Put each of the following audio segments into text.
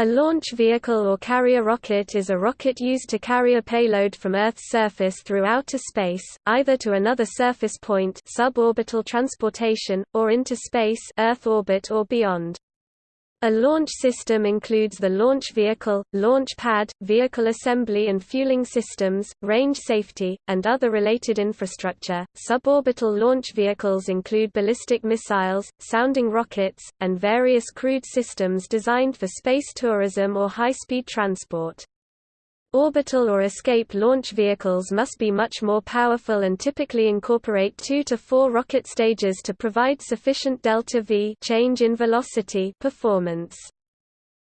A launch vehicle or carrier rocket is a rocket used to carry a payload from Earth's surface through outer space, either to another surface point suborbital transportation, or into space Earth orbit or beyond. A launch system includes the launch vehicle, launch pad, vehicle assembly and fueling systems, range safety, and other related infrastructure. Suborbital launch vehicles include ballistic missiles, sounding rockets, and various crewed systems designed for space tourism or high-speed transport. Orbital or escape launch vehicles must be much more powerful and typically incorporate two to four rocket stages to provide sufficient delta-v change in velocity performance.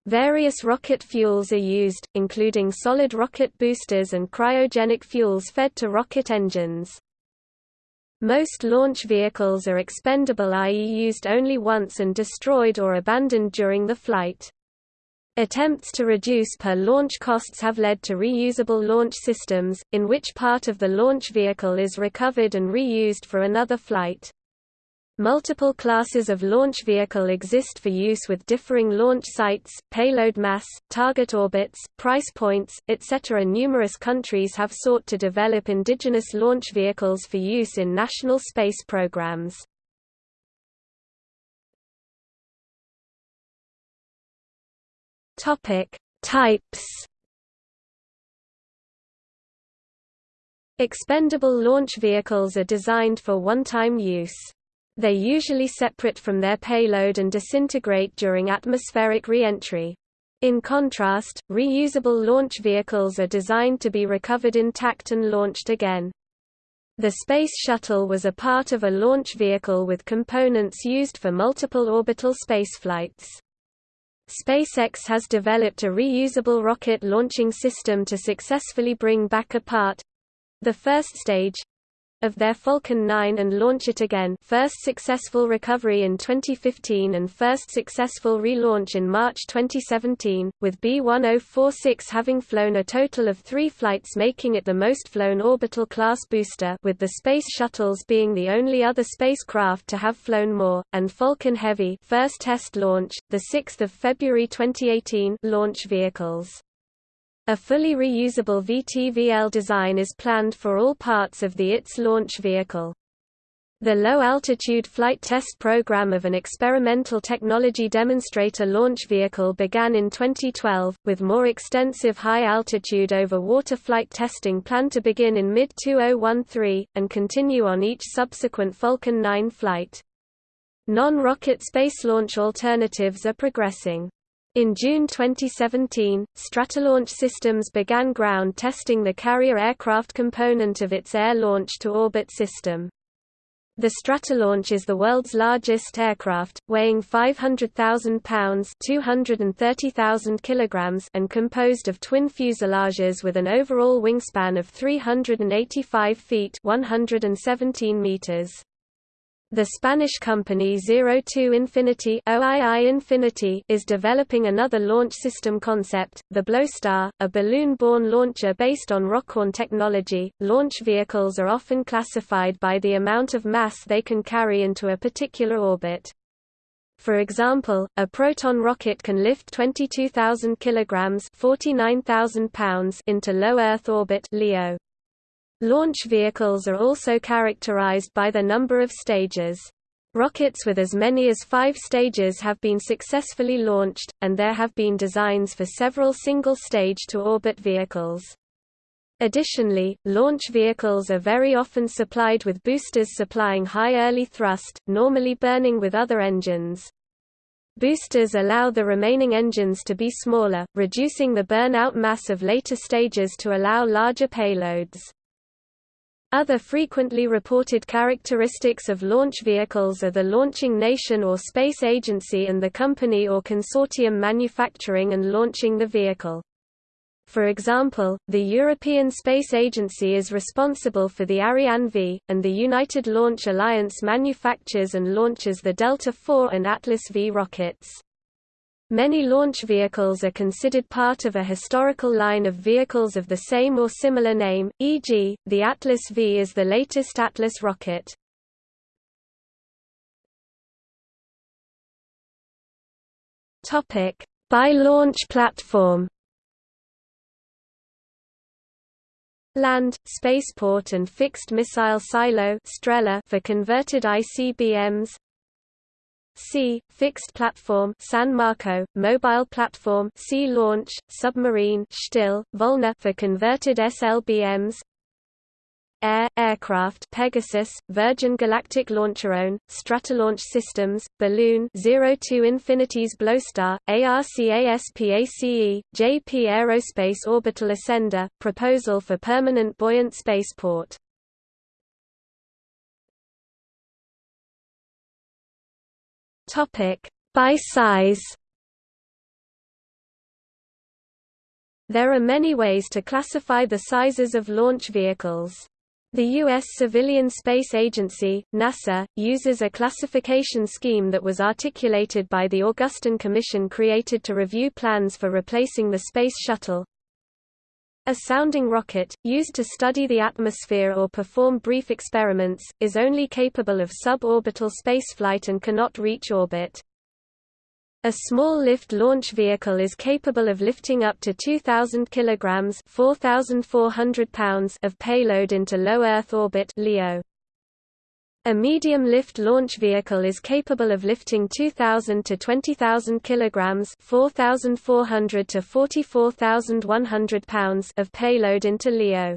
Various rocket fuels are used, including solid rocket boosters and cryogenic fuels fed to rocket engines. Most launch vehicles are expendable i.e. used only once and destroyed or abandoned during the flight. Attempts to reduce per launch costs have led to reusable launch systems, in which part of the launch vehicle is recovered and reused for another flight. Multiple classes of launch vehicle exist for use with differing launch sites, payload mass, target orbits, price points, etc. Numerous countries have sought to develop indigenous launch vehicles for use in national space programs. Topic: Types. Expendable launch vehicles are designed for one-time use. They usually separate from their payload and disintegrate during atmospheric re-entry. In contrast, reusable launch vehicles are designed to be recovered intact and launched again. The Space Shuttle was a part of a launch vehicle with components used for multiple orbital spaceflights. SpaceX has developed a reusable rocket launching system to successfully bring back a part—the first stage, of their Falcon 9 and launch it again first successful recovery in 2015 and first successful relaunch in March 2017, with B-1046 having flown a total of three flights making it the most flown orbital class booster with the Space Shuttles being the only other spacecraft to have flown more, and Falcon Heavy first test launch, 6 February 2018 launch vehicles. A fully reusable VTVL design is planned for all parts of the ITS launch vehicle. The low-altitude flight test program of an experimental technology demonstrator launch vehicle began in 2012, with more extensive high-altitude over-water flight testing planned to begin in mid-2013, and continue on each subsequent Falcon 9 flight. Non-rocket space launch alternatives are progressing. In June 2017, Stratolaunch Systems began ground testing the carrier aircraft component of its Air Launch to Orbit system. The Stratolaunch is the world's largest aircraft, weighing 500,000 pounds (230,000 kilograms) and composed of twin fuselages with an overall wingspan of 385 feet (117 meters). The Spanish company Zero Two Infinity OII Infinity is developing another launch system concept, the Bloostar, a balloon-borne launcher based on rockoon technology. Launch vehicles are often classified by the amount of mass they can carry into a particular orbit. For example, a Proton rocket can lift 22,000 kilograms (49,000 pounds) into low Earth orbit (LEO). Launch vehicles are also characterized by the number of stages. Rockets with as many as five stages have been successfully launched, and there have been designs for several single-stage to orbit vehicles. Additionally, launch vehicles are very often supplied with boosters supplying high early thrust, normally burning with other engines. Boosters allow the remaining engines to be smaller, reducing the burnout mass of later stages to allow larger payloads. Other frequently reported characteristics of launch vehicles are the launching nation or space agency and the company or consortium manufacturing and launching the vehicle. For example, the European Space Agency is responsible for the Ariane V, and the United Launch Alliance manufactures and launches the Delta IV and Atlas V rockets. Many launch vehicles are considered part of a historical line of vehicles of the same or similar name, e.g., the Atlas V is the latest Atlas rocket. By launch platform Land, spaceport and fixed missile silo for converted ICBMs Sea, fixed platform San Marco, mobile platform sea launch, submarine Still, Volna for converted SLBMs Air, aircraft Pegasus, Virgin Galactic LauncherOne, Stratolaunch Systems, Balloon 02 Infinities Bloostar, ARCASPACE, JP Aerospace Orbital Ascender, proposal for permanent buoyant spaceport. By size There are many ways to classify the sizes of launch vehicles. The U.S. Civilian Space Agency, NASA, uses a classification scheme that was articulated by the Augustine Commission created to review plans for replacing the Space Shuttle. A sounding rocket, used to study the atmosphere or perform brief experiments, is only capable of suborbital spaceflight and cannot reach orbit. A small lift launch vehicle is capable of lifting up to 2,000 kilograms (4,400 pounds) of payload into low Earth orbit (LEO). A medium lift launch vehicle is capable of lifting 2,000 to 20,000 kilograms (4,400 to 44,100 pounds) of payload into LEO.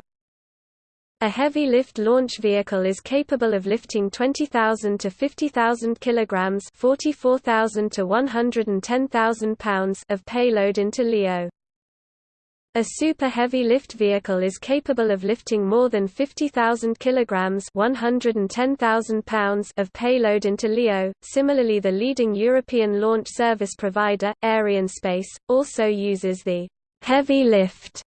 A heavy lift launch vehicle is capable of lifting 20,000 to 50,000 kilograms, 44,000 to 110,000 pounds of payload into LEO. A super heavy lift vehicle is capable of lifting more than 50,000 kilograms, 110,000 pounds of payload into LEO. Similarly, the leading European launch service provider, Arianespace, also uses the heavy lift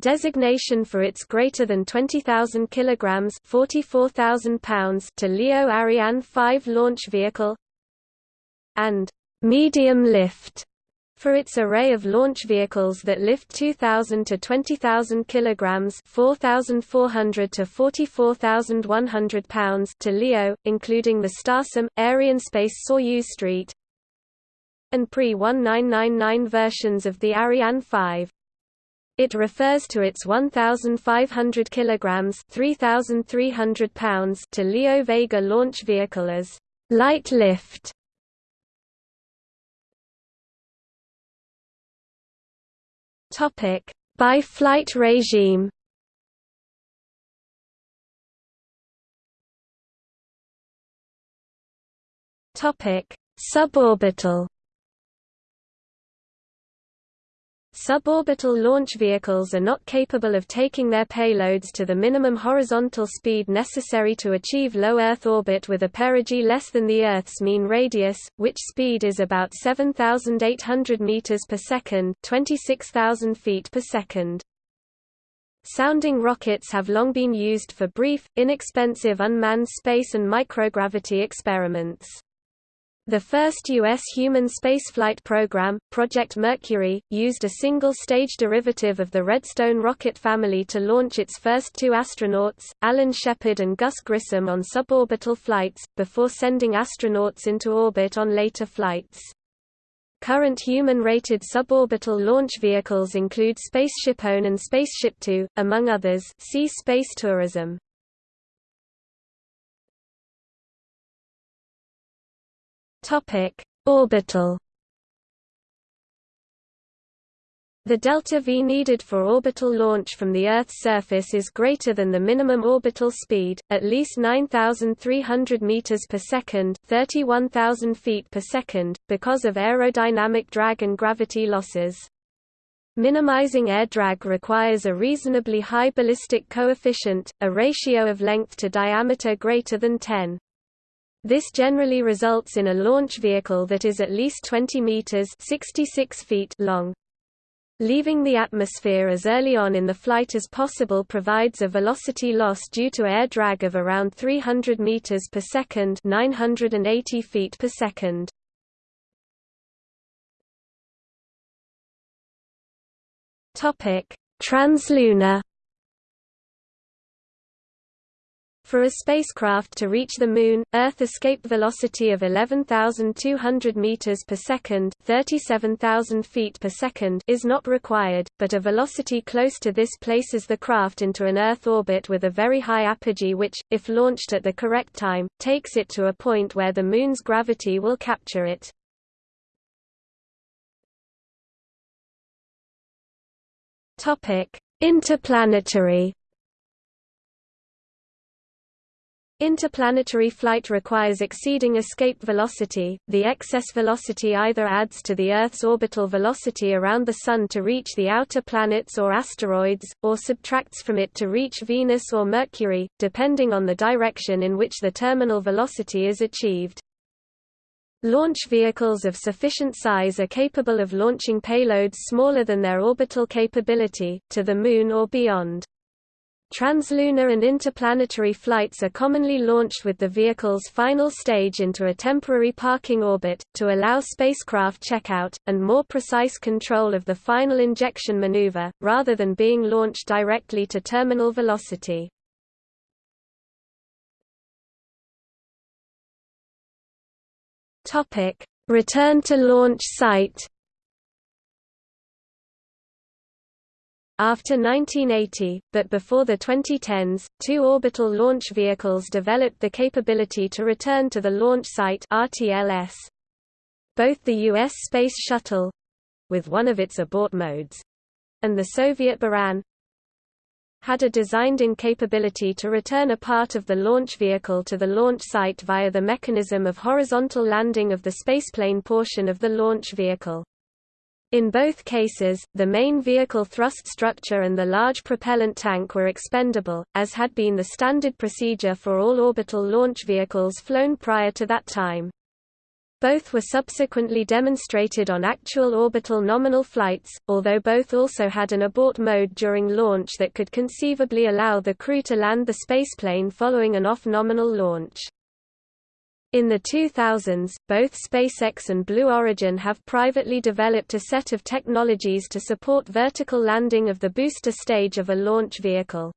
Designation for its greater than 20,000 kilograms (44,000 pounds) to LEO Ariane 5 launch vehicle and medium lift for its array of launch vehicles that lift 2,000 to 20,000 kilograms (4,400 to 44,100 pounds) to LEO, including the Starsem, Arianespace Soyuz Street, and pre-1999 versions of the Ariane 5. It refers to its 1,500 kilograms (3,300 pounds) to Leo Vega launch vehicle as light lift. Topic: By flight regime. Topic: Suborbital. Suborbital launch vehicles are not capable of taking their payloads to the minimum horizontal speed necessary to achieve low Earth orbit with a perigee less than the Earth's mean radius, which speed is about 7,800 meters per second, 26,000 feet per second. Sounding rockets have long been used for brief, inexpensive unmanned space and microgravity experiments. The first U.S. human spaceflight program, Project Mercury, used a single-stage derivative of the Redstone rocket family to launch its first two astronauts, Alan Shepard and Gus Grissom on suborbital flights, before sending astronauts into orbit on later flights. Current human-rated suborbital launch vehicles include SpaceshipOne and SpaceshipTwo, among others see space tourism. Topic: Orbital. The delta V needed for orbital launch from the Earth's surface is greater than the minimum orbital speed, at least 9,300 meters per second, 31,000 feet per second, because of aerodynamic drag and gravity losses. Minimizing air drag requires a reasonably high ballistic coefficient, a ratio of length to diameter greater than 10. This generally results in a launch vehicle that is at least 20 meters 66 feet long. Leaving the atmosphere as early on in the flight as possible provides a velocity loss due to air drag of around 300 meters per second, 980 feet per second. Topic: Translunar For a spacecraft to reach the Moon, Earth escape velocity of 11,200 meters per second (37,000 feet per second) is not required, but a velocity close to this places the craft into an Earth orbit with a very high apogee which, if launched at the correct time, takes it to a point where the Moon's gravity will capture it. Topic: Interplanetary Interplanetary flight requires exceeding escape velocity. The excess velocity either adds to the Earth's orbital velocity around the Sun to reach the outer planets or asteroids, or subtracts from it to reach Venus or Mercury, depending on the direction in which the terminal velocity is achieved. Launch vehicles of sufficient size are capable of launching payloads smaller than their orbital capability, to the Moon or beyond. Translunar and interplanetary flights are commonly launched with the vehicle's final stage into a temporary parking orbit, to allow spacecraft checkout, and more precise control of the final injection maneuver, rather than being launched directly to terminal velocity. Return to launch site After 1980, but before the 2010s, two orbital launch vehicles developed the capability to return to the launch site RTLS. Both the U.S. Space Shuttle—with one of its abort modes—and the Soviet Buran had a designed-in capability to return a part of the launch vehicle to the launch site via the mechanism of horizontal landing of the spaceplane portion of the launch vehicle. In both cases, the main vehicle thrust structure and the large propellant tank were expendable, as had been the standard procedure for all orbital launch vehicles flown prior to that time. Both were subsequently demonstrated on actual orbital nominal flights, although both also had an abort mode during launch that could conceivably allow the crew to land the spaceplane following an off-nominal launch. In the 2000s, both SpaceX and Blue Origin have privately developed a set of technologies to support vertical landing of the booster stage of a launch vehicle.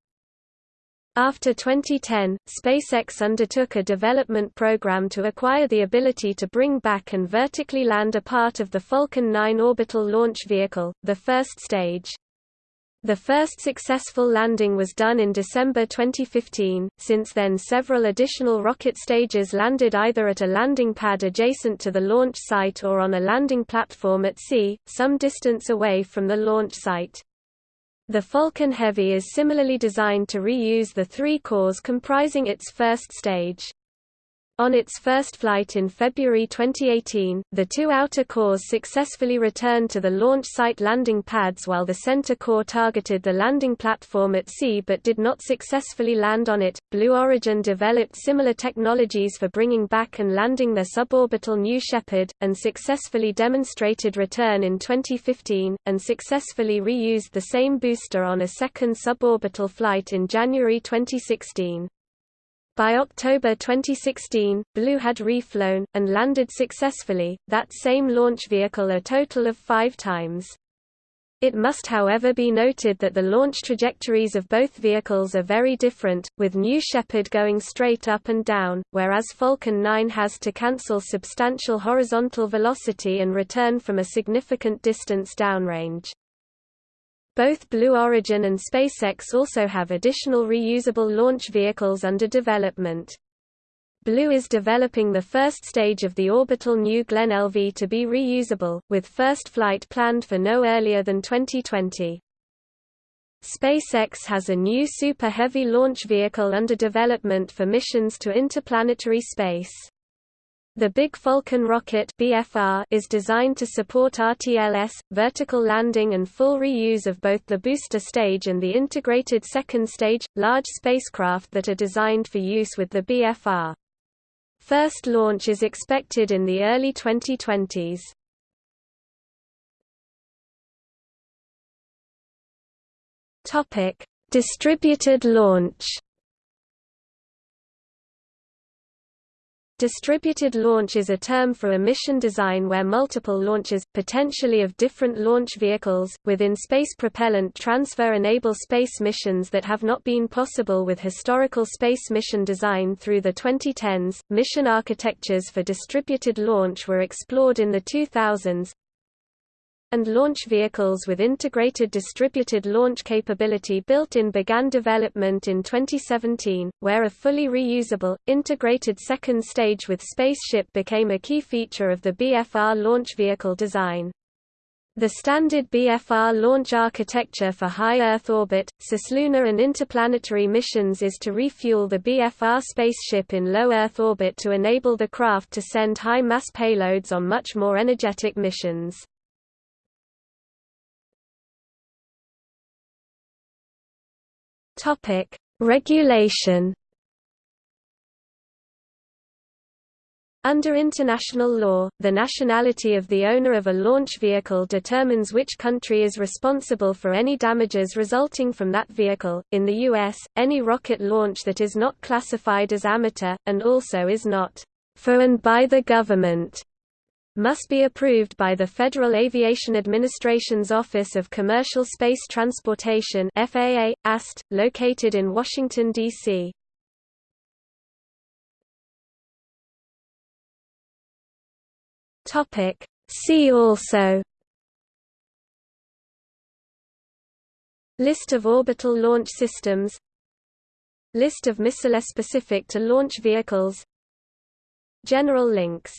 After 2010, SpaceX undertook a development program to acquire the ability to bring back and vertically land a part of the Falcon 9 orbital launch vehicle, the first stage. The first successful landing was done in December 2015. Since then, several additional rocket stages landed either at a landing pad adjacent to the launch site or on a landing platform at sea, some distance away from the launch site. The Falcon Heavy is similarly designed to reuse the three cores comprising its first stage. On its first flight in February 2018, the two outer cores successfully returned to the launch site landing pads while the center core targeted the landing platform at sea but did not successfully land on it. Blue Origin developed similar technologies for bringing back and landing their suborbital New Shepard, and successfully demonstrated return in 2015, and successfully reused the same booster on a second suborbital flight in January 2016. By October 2016, Blue had reflown, and landed successfully, that same launch vehicle a total of five times. It must however be noted that the launch trajectories of both vehicles are very different, with New Shepard going straight up and down, whereas Falcon 9 has to cancel substantial horizontal velocity and return from a significant distance downrange. Both Blue Origin and SpaceX also have additional reusable launch vehicles under development. Blue is developing the first stage of the orbital New Glenn LV to be reusable, with first flight planned for no earlier than 2020. SpaceX has a new Super Heavy launch vehicle under development for missions to interplanetary space. The Big Falcon rocket BFR is designed to support RTLS, vertical landing and full reuse of both the booster stage and the integrated second stage, large spacecraft that are designed for use with the BFR. First launch is expected in the early 2020s. Distributed launch Distributed launch is a term for a mission design where multiple launches, potentially of different launch vehicles, within space propellant transfer enable space missions that have not been possible with historical space mission design through the 2010s. Mission architectures for distributed launch were explored in the 2000s, and launch vehicles with integrated distributed launch capability built-in began development in 2017, where a fully reusable, integrated second stage with spaceship became a key feature of the BFR launch vehicle design. The standard BFR launch architecture for high Earth orbit, cislunar and interplanetary missions is to refuel the BFR spaceship in low Earth orbit to enable the craft to send high-mass payloads on much more energetic missions. Topic: Regulation. Under international law, the nationality of the owner of a launch vehicle determines which country is responsible for any damages resulting from that vehicle. In the US, any rocket launch that is not classified as amateur, and also is not for and by the government, must be approved by the Federal Aviation Administration's Office of Commercial Space Transportation FAA, AST, located in Washington, D.C. See also. List of orbital launch systems. List of missile specific to launch vehicles. General links